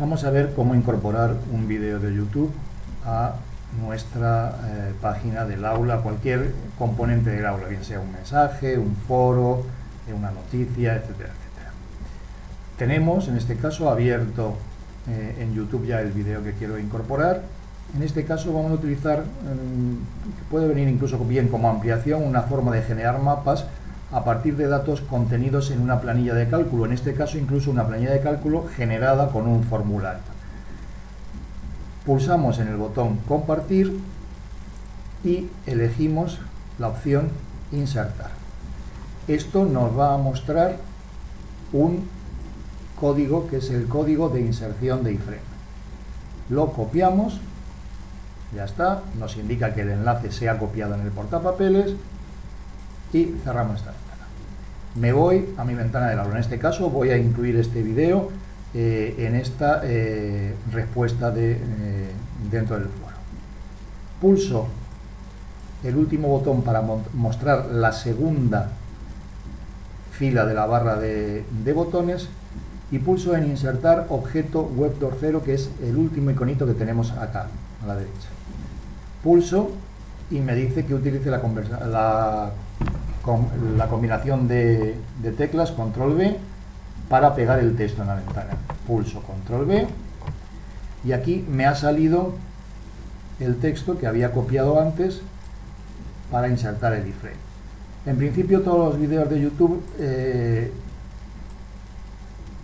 Vamos a ver cómo incorporar un vídeo de YouTube a nuestra eh, página del aula, cualquier componente del aula, bien sea un mensaje, un foro, eh, una noticia, etcétera, etcétera. Tenemos en este caso abierto eh, en YouTube ya el vídeo que quiero incorporar. En este caso vamos a utilizar, mm, puede venir incluso bien como ampliación, una forma de generar mapas a partir de datos contenidos en una planilla de cálculo, en este caso incluso una planilla de cálculo generada con un formulario. Pulsamos en el botón compartir y elegimos la opción insertar. Esto nos va a mostrar un código que es el código de inserción de iframe. Lo copiamos, ya está, nos indica que el enlace se ha copiado en el portapapeles y cerramos esta ventana. Me voy a mi ventana del aula. En este caso voy a incluir este video eh, en esta eh, respuesta de, eh, dentro del foro. Pulso el último botón para mostrar la segunda fila de la barra de, botones y pulso en insertar objeto web 0 que es el último iconito que tenemos acá a la derecha. Pulso y me dice que utilice la, la con la combinación de, teclas control B para pegar el texto en la ventana. Pulso control B y aquí me ha salido el texto que había copiado antes para insertar el iframe. En principio todos los vídeos de YouTube eh,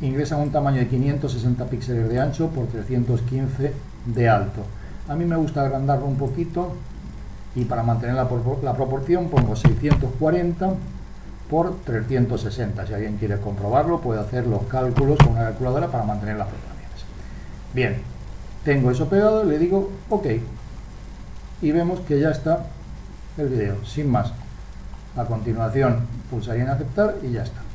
ingresan un tamaño de 560 píxeles de ancho por 315 de alto. A mí me gusta agrandarlo un poquito y para mantener la, proporción pongo 640 por 360. Si alguien quiere comprobarlo, puede hacer los cálculos con una calculadora para mantener las proporciones. Bien, tengo eso pegado, le digo OK. Y vemos que ya está el vídeo, sin más. A continuación pulsaría en aceptar y ya está.